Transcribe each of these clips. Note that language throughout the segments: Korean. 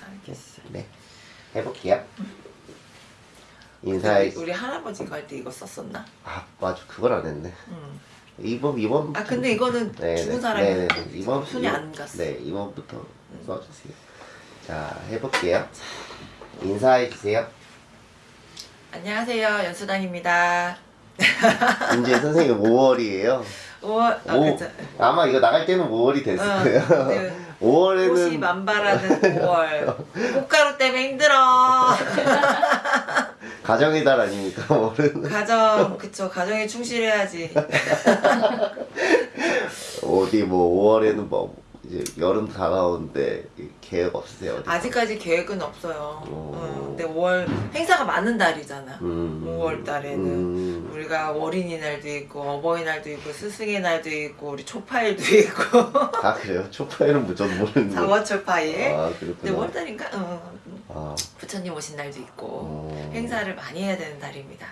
알겠어. 네. 해볼게요. 인사해. 우리, 우리 할아버지가 할 때 이거 썼었나? 아 맞아 그걸 안 했네. 응. 이번 이번. 아 근데 이거는 죽은 사람이 네네. 이번 손이 안 갔어. 네 이번부터 써주세요. 자 해볼게요. 인사해 주세요. 안녕하세요 연수당입니다. 이제 선생님 5월이에요. 5월 아 오, 그쵸. 아마 이거 나갈 때는 5월이 됐을 어, 거예요. 네. 5월에는 옷이 만발하는 5월 꽃가루 때문에 힘들어 가정의 달 아닙니까 5월은? 가정 그쵸 가정에 충실해야지 어디 뭐 5월에는 뭐 이제 여름 다가오는데 계획 없으세요? 어디? 아직까지 계획은 없어요 오. 응, 근데 5월 행사가 많은 달이잖아 음. 5월 달에는 음. 우리가 어린이날도 있고 어버이날도 있고 스승의 날도 있고 우리 초파일도 있고 아 그래요? 초파일은 뭐 저도 모르는 거. 4월 초파일 아 근데 그렇구나. 5월 달인가? 응. 아, 부처님 오신 날도 있고 어. 행사를 많이 해야 되는 달입니다.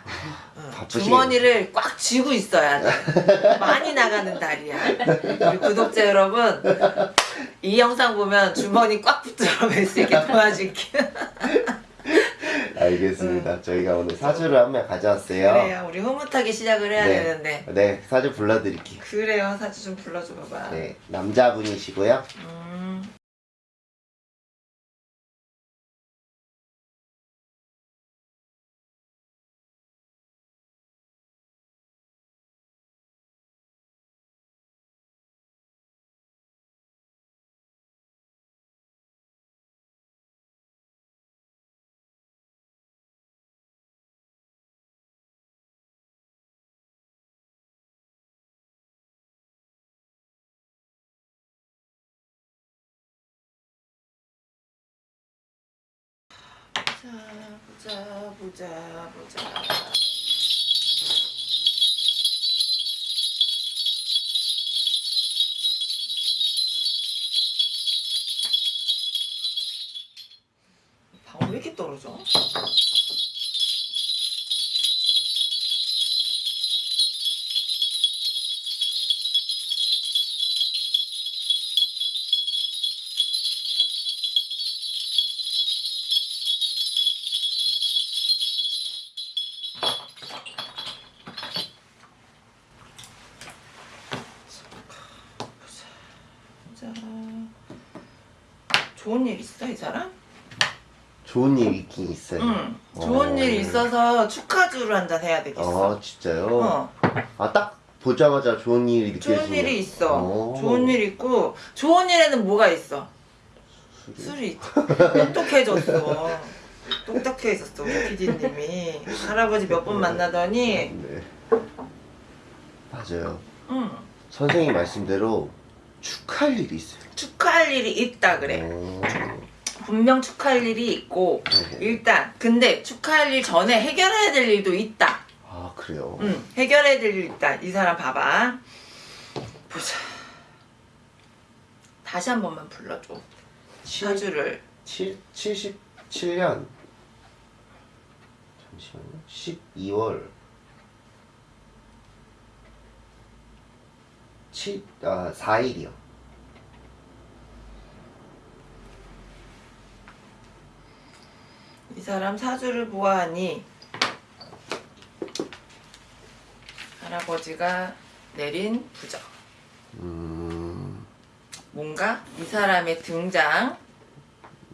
응. 주머니를 꽉 쥐고 있어야 돼. 많이 나가는 달이야. 우리 구독자 여러분 이 영상 보면 주머니 꽉 붙들어 맬수 있게 도와줄게. 알겠습니다. 저희가 오늘 사주를 한 명 가져왔어요. 그래요. 우리 흐뭇하게 시작을 해야 네. 되는데. 네, 사주 불러드릴게요. 그래요. 사주 좀 불러줘 봐봐. 네, 남자분이시고요. 음. 자, 보자, 보자, 보자. 방울 왜 이렇게 떨어져? 사람? 좋은 일 있긴 있어요. 응. 좋은 어. 일 있어서 축하주를 한잔 해야 되겠어. 아, 진짜요? 어. 아, 딱 보자마자 좋은 일이 느껴지네요. 좋은 일이 있어. 오. 좋은 일 있고 좋은 일에는 뭐가 있어? 술이 있죠. 똑똑해졌어. 똑똑해졌어 우리 PD님이 할아버지 몇 번 만나더니 네. 맞아요. 응, 선생님 말씀대로 축하할 일이 있어요. 축하할 일이 있다 그래. 어. 분명 축하할 일이 있고 네. 일단 근데 축하할 일 전에 해결해야 될 일도 있다. 아, 그래요? 응, 해결해야 될 일 있다. 이 사람 봐봐. 보자. 다시 한 번만 불러줘. 사주를. 7, 77년 잠시만요 12월 7, 아 4일이요 이 사람 사주를 보아하니 할아버지가 내린 부적 음... 뭔가 이 사람의 등장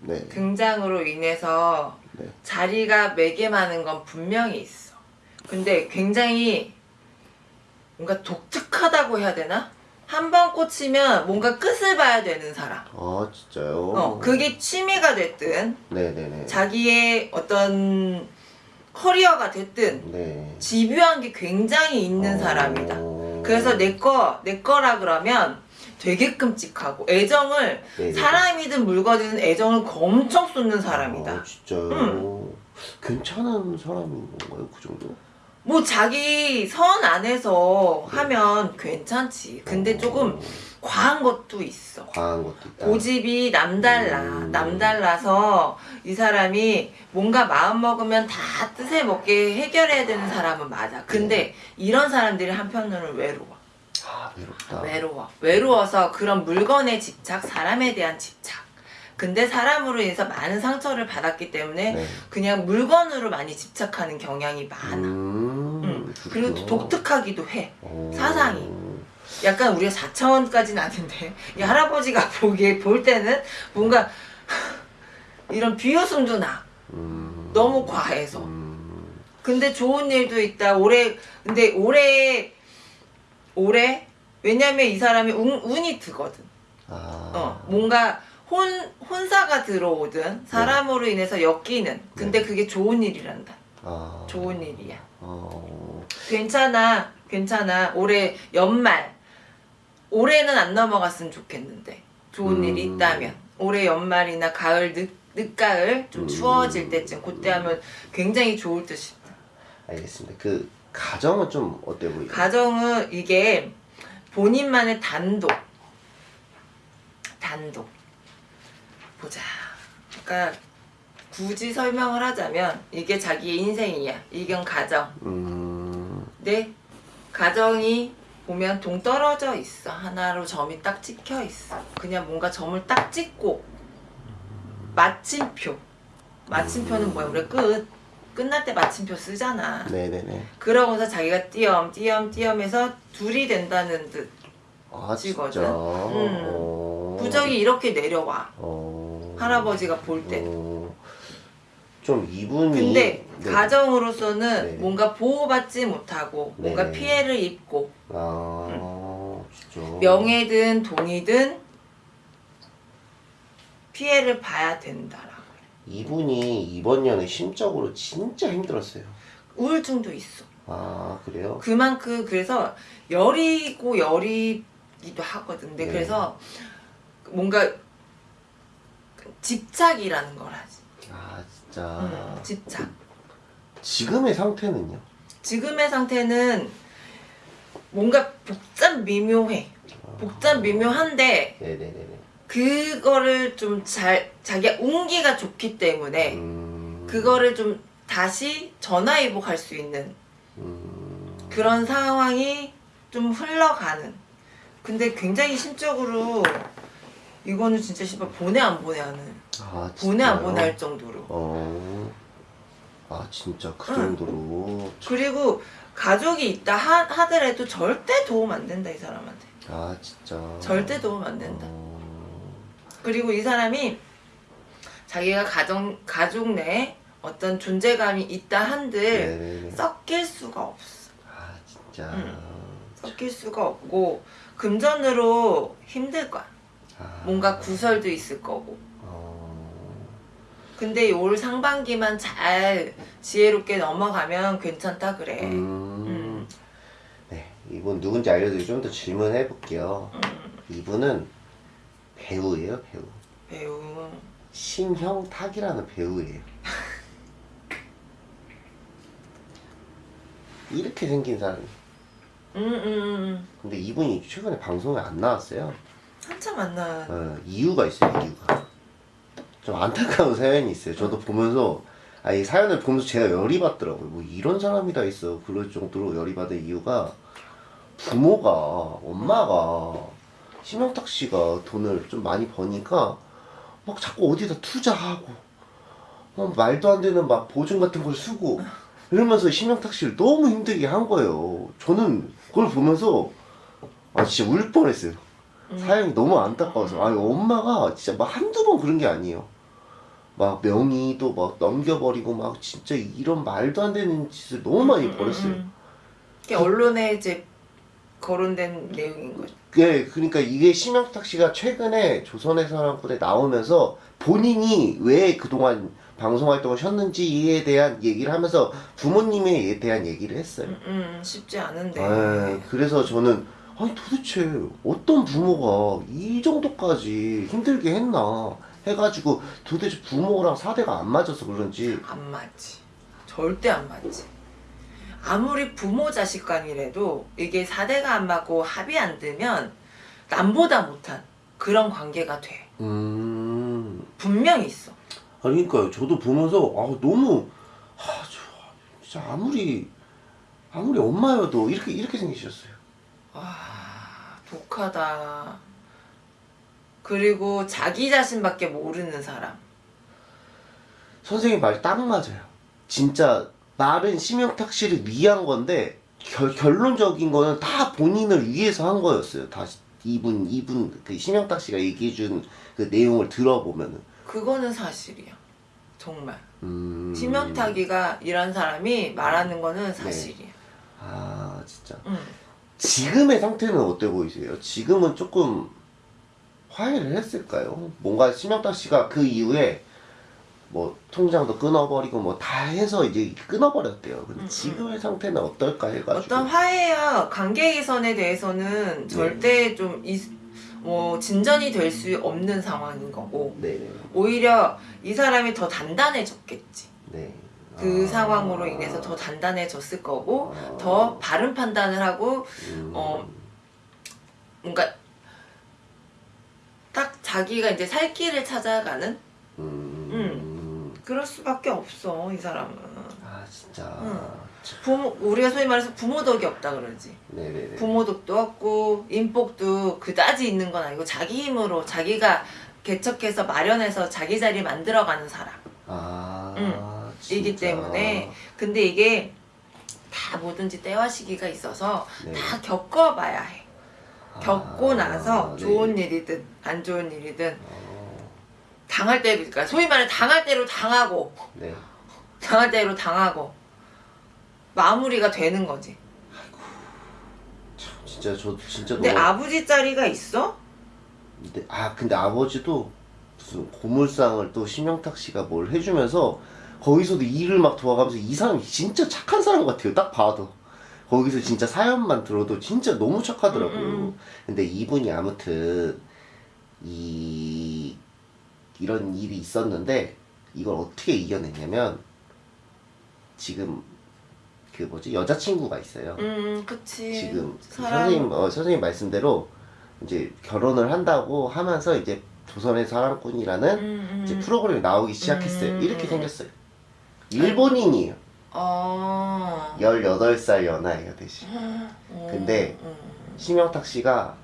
네, 등장으로 인해서 네. 자리가 매개마는 건 분명히 있어 근데 굉장히 뭔가 독특하다고 해야 되나? 한 번 꽂히면 뭔가 끝을 봐야 되는 사람 아 진짜요? 어, 그게 취미가 됐든 네네네 자기의 어떤 커리어가 됐든 네 집요한 게 굉장히 있는 어. 사람이다. 그래서 내 거, 내 거라 그러면 되게 끔찍하고 애정을 네네. 사람이든 물건이든 애정을 엄청 쏟는 사람이다. 아 진짜요? 괜찮은 사람인 건가요? 그 정도? 뭐 자기 선 안에서 하면 괜찮지. 근데 조금 과한 것도 있어. 과한 것도 있다 고집이 남달라. 음. 남달라서 이 사람이 뭔가 마음 먹으면 다 뜻에 먹게 해결해야 되는 사람은 맞아. 근데 이런 사람들이 한편으로는 외로워. 아 외롭다. 외로워. 외로워서 그런 물건에 집착, 사람에 대한 집착. 근데 사람으로 인해서 많은 상처를 받았기 때문에 네. 그냥 물건으로 많이 집착하는 경향이 많아. 음, 응. 그리고 그렇구나. 독특하기도 해. 오. 사상이. 약간 우리가 4차원까지는 아닌데 이 할아버지가 보기에 볼 때는 뭔가 이런 비웃음도 나. 음. 너무 과해서. 음. 근데 좋은 일도 있다. 올해 근데 올해 올해 왜냐면 이 사람이 운, 운이 드거든. 아. 어 뭔가 혼 혼사가 들어오든 사람으로 인해서 엮이는. 근데 네. 그게 좋은 일이란다. 아. 좋은 일이야. 어. 괜찮아, 괜찮아. 올해 연말 올해는 안 넘어갔으면 좋겠는데 좋은 음. 일이 있다면 올해 연말이나 가을 늦 늦가을 좀 음. 추워질 때쯤 그때 하면 굉장히 좋을 듯이. 알겠습니다. 그 가정은 좀 어때 보이요? 가정은 이게 본인만의 단독 단독 보자 그러니까 굳이 설명을 하자면 이게 자기의 인생이야 이건 가정 음. 내 가정이 보면 동떨어져 있어 하나로 점이 딱 찍혀 있어 그냥 뭔가 점을 딱 찍고 마침표 마침표는 뭐야 우리 끝 끝날 때 마침표 쓰잖아 네네네. 그러고서 자기가 띄엄 띄엄 띄엄해서 둘이 된다는 듯 아 찍거든. 진짜. 음. 어. 부적이 이렇게 내려와 어. 할아버지가 볼 때. 어. 좀 이분이. 근데 네. 가정으로서는 네. 뭔가 보호받지 못하고 뭔가 네. 피해를 입고 아 진짜. 명예든 돈이든 피해를 봐야 된다라고 이분이 이번 년에 심적으로 진짜 힘들었어요. 우울증도 있어 아 그래요? 그만큼 그래서 열이고 열이기도 하거든 근데 네. 그래서 뭔가 집착이라는 걸 하지 아 진짜. 음, 집착 지금의 상태는요? 지금의 상태는 뭔가 복잡 미묘해. 복잡 미묘한데 네네네네. 그거를 좀 잘 자기가 운기가 좋기 때문에 음. 그거를 좀 다시 전화위복할 수 있는 음. 그런 상황이 좀 흘러가는. 근데 굉장히 심적으로 이거는 진짜 씨발 보내 안 보내 하는 아 보내 안? 보내 할 정도로. 어. 아 진짜 그 응. 정도로. 그리고 가족이 있다 하, 하더라도 절대 도움 안 된다 이 사람한테. 아 진짜. 절대 도움 안 된다. 어. 그리고 이 사람이 자기가 가정 가족 내에 어떤 존재감이 있다 한들 네네네. 섞일 수가 없어. 아 진짜. 응. 섞일 수가 없고 금전으로 힘들 거야. 아. 뭔가 구설도 있을 거고. 어. 근데 올 상반기만 잘 지혜롭게 넘어가면 괜찮다 그래. 음. 음. 네, 이분 누군지 알려드리고 좀 더 질문해 볼게요. 음, 이분은 배우예요, 배우. 배우. 심형탁이라는 배우예요. 이렇게 생긴 사람. 음, 음, 음. 근데 이분이 최근에 방송에 안 나왔어요. 한참 만나. 어, 이유가 있어요, 이유가. 좀 안타까운 사연이 있어요. 저도 보면서, 아, 이 사연을 보면서 제가 열이 받더라고요. 뭐 이런 사람이 다 있어. 그럴 정도로 열이 받은 이유가 부모가, 엄마가, 심영탁 씨가 돈을 좀 많이 버니까 막 자꾸 어디다 투자하고, 어, 말도 안 되는 막 보증 같은 걸 쓰고, 이러면서 심영탁 씨를 너무 힘들게 한 거예요. 저는 그걸 보면서, 아, 진짜 울 뻔했어요. 음. 사연이 너무 안타까워서 아니 엄마가 진짜 막 한두 번 그런 게 아니에요 막 명의도 막 넘겨버리고 막 진짜 이런 말도 안 되는 짓을 너무 많이 음, 벌였어요 음, 음. 이게 언론에 이제 거론된 내용인 거죠. 예 그러니까 이게 심영탁 씨가 최근에 조선의사람꾼에 나오면서 본인이 왜 그동안 방송 활동을 쉬었는지에 대한 얘기를 하면서 부모님에 대한 얘기를 했어요 음, 음, 쉽지 않은데. 예, 그래서 저는 아니 도대체 어떤 부모가 이 정도까지 힘들게 했나 해가지고 도대체 부모랑 사대가 안 맞아서 그런지 안 맞지. 절대 안 맞지. 아무리 부모 자식 간이라도 이게 사대가 안 맞고 합이 안 되면 남보다 못한 그런 관계가 돼. 음 분명히 있어. 아니 그러니까 저도 보면서 아 너무 아, 저, 진짜 아무리 아무리 엄마여도 이렇게 이렇게 생기셨어요 와, 독특하다. 그리고 자기 자신밖에 모르는 사람. 선생님 말 딱 맞아요. 진짜 말은 심영탁 씨를 위한 건데 결, 결론적인 거는 다 본인을 위해서 한 거였어요. 다 이분 이분 그 심영탁 씨가 얘기해 준 그 내용을 들어보면은 그거는 사실이야. 정말. 음... 심연타기가 이런 사람이 말하는 거는 사실이야. 아 진짜 응. 지금의 상태는 어때 보이세요? 지금은 조금 화해를 했을까요? 뭔가 심영탁 씨가 그 이후에 뭐 통장도 끊어버리고 뭐 다 해서 이제 끊어버렸대요. 근데 음, 지금의 상태는 어떨까 해가지고 어떤 화해와 관계 개선에 대해서는 절대 좀 이, 뭐 진전이 될 수 없는 상황인 거고 네네 오히려 이 사람이 더 단단해졌겠지. 네. 그 아. 상황으로 인해서 더 단단해졌을 거고 아. 더 바른 판단을 하고 음. 어, 뭔가 딱 자기가 이제 살 길을 찾아가는 음. 그럴 수밖에 없어 이 사람은. 아 진짜 응. 부모 우리가 소위 말해서 부모덕이 없다 그러지. 네네네 부모덕도 없고 인복도 그다지 있는 건 아니고 자기 힘으로 자기가 개척해서 마련해서 자기 자리 만들어가는 사람. 아 응. 이기 때문에 근데 이게 다 뭐든지 때와 시기가 있어서 네. 다 겪어봐야 해. 겪고 아, 나서 네. 좋은 일이든 안 좋은 일이든 어, 당할 때로 그러니까 소위 말해 당할 대로 당하고 네 당할 대로 당하고 마무리가 되는 거지. 참, 진짜 저 진짜 근데 너무 아버지 자리가 있어? 근데, 아 근데 아버지도 무슨 고물상을 또 심영탁 씨가 뭘 해주면서 거기서도 일을 막 도와가면서 이 사람이 진짜 착한 사람 같아요 딱 봐도 거기서 진짜 사연만 들어도 진짜 너무 착하더라고요 음, 음. 근데 이분이 아무튼 이 이런 일이 있었는데 이걸 어떻게 이겨냈냐면 지금 그 뭐지 여자친구가 있어요 음, 그치. 지금 그 사람 선생님 어, 선생님 말씀대로 이제 결혼을 한다고 하면서 이제 조선의 사랑꾼이라는 음, 음. 이제 프로그램이 나오기 시작했어요. 음, 이렇게 음. 생겼어요. 일본인이에요. 어. 18살 연하예요, 대신. 어, 근데 음. 심영탁 씨가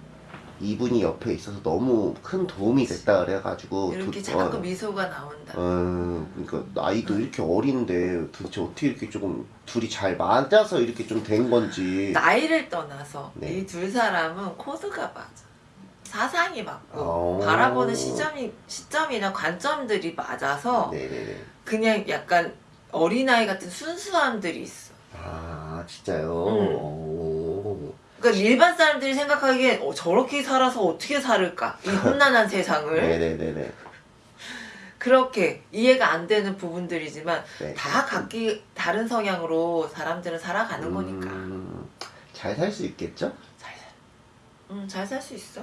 이분이 옆에 있어서 너무 큰 도움이 됐다 그래가지고 이렇게 도- 자꾸 어, 미소가 나온다. 어, 그러니까 나이도 이렇게 어린데 도대체 어떻게 이렇게 조금 둘이 잘 맞아서 이렇게 좀 된 건지 나이를 떠나서 네. 이둘 사람은 코드가 맞아. 사상이 맞고 어. 바라보는 시점이 시점이나 관점들이 맞아서 네네네. 그냥 약간 어린아이 같은 순수함들이 있어. 아 진짜요? 음. 오. 그러니까 일반 사람들이 생각하기엔 어, 저렇게 살아서 어떻게 살을까? 이 험난한 세상을 네네네네. 그렇게 이해가 안 되는 부분들이지만 네. 다 각기 다른 성향으로 사람들은 살아가는 거니까 음, 잘살 수 있겠죠? 잘 살. 음, 잘 살 수 있어.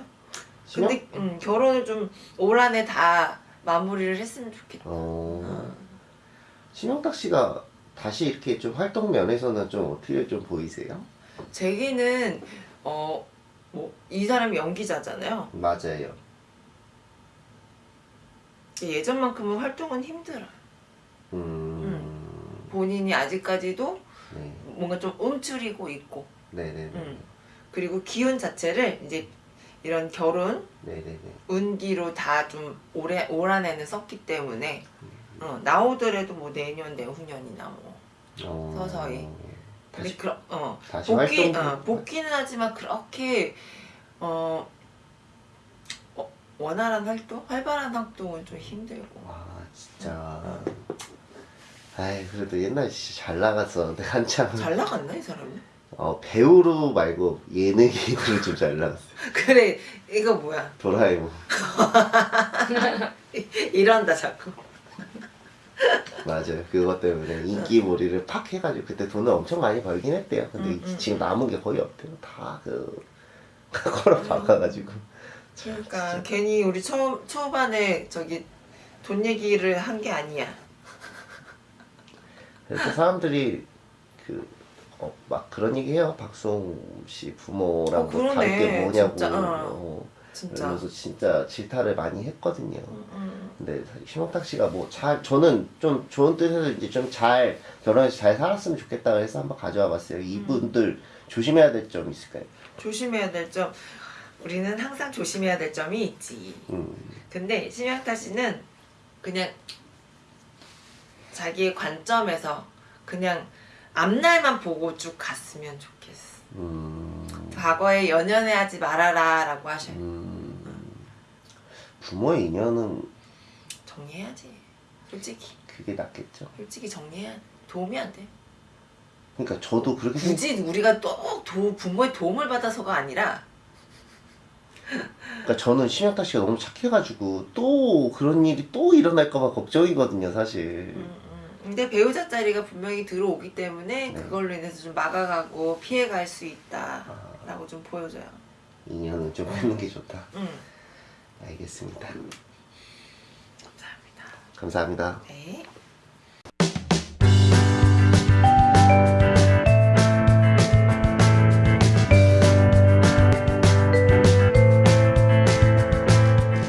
근데 음, 결혼을 좀 올 한 해 다 마무리를 했으면 좋겠다. 어, 심영탁 씨가 다시 이렇게 좀 활동 면에서는 좀 어떻게 좀 보이세요? 제기는 어 뭐 이 사람이 연기자잖아요. 맞아요. 예전만큼은 활동은 힘들어. 음, 본인이 아직까지도 네, 뭔가 좀 움츠리고 있고, 네네네, 음. 그리고 기운 자체를 이제 이런 결혼 네네네. 운기로 다좀올 한해는 썼기 때문에 어, 나오더라도 뭐 내년 내후년이나 뭐 어, 서서히. 다시 그, 어, 다시 복귀 활동. 어, 복귀는 하지만 그렇게 어, 어, 원활한 활동, 활발한 활동은 좀 힘들고. 와 진짜. 아이 그래도 옛날에 진짜 잘 나갔었는데 한참 잘 나갔나 이 사람이? 어, 배우로 말고 예능인으로 좀 잘 나갔어요. 그래 이거 뭐야? 도라에몽. 이런다 자꾸. 맞아요. 그것 때문에 인기몰이를 팍 해가지고 그때 돈을 엄청 많이 벌긴 했대요. 근데 음, 음, 지금 남은 게 거의 없대요. 다그 걸어 박아가지고. 그러니까 진짜. 괜히 우리 초 초반에 저기 돈 얘기를 한 게 아니야. 그래서 사람들이 그, 어, 막 그런 얘기 해요. 박수홍 씨 부모랑 어, 게 뭐냐고. 진짜, 어. 어, 진짜. 그러면서 진짜 질타를 많이 했거든요. 음, 음. 근데 심영탁 씨가 뭐 잘 저는 좀 좋은 뜻에서 이제 좀 잘 결혼해서 잘 살았으면 좋겠다 그래서 한번 가져와 봤어요. 이분들 조심해야 될 점 있을까요? 조심해야 될 점. 우리는 항상 조심해야 될 점이 있지. 음, 근데 심영타 씨는 그냥 자기의 관점에서 그냥 앞날만 보고 쭉 갔으면 좋겠어. 음, 과거에 연연해 하지 말아라 라고 하셔요. 음, 부모의 인연은 정리해야지. 솔직히 그게 낫겠죠. 솔직히 정리해야 돼. 도움이 안 돼. 그러니까 저도 그렇게 생각. 굳이 우리가 또 도, 부모의 도움을 받아서가 아니라 그러니까 저는 심영탁 씨가 너무 착해가지고 또 그런 일이 또 일어날까봐 걱정이거든요, 사실. 음, 음. 근데 배우자 자리가 분명히 들어오기 때문에 네. 그걸로 인해서 좀 막아가고 피해갈 수 아. 있다 라고 좀 보여줘요. 인연은 좀 하는 게 좋다. 음, 알겠습니다. 감사합니다. 감사합니다. 네.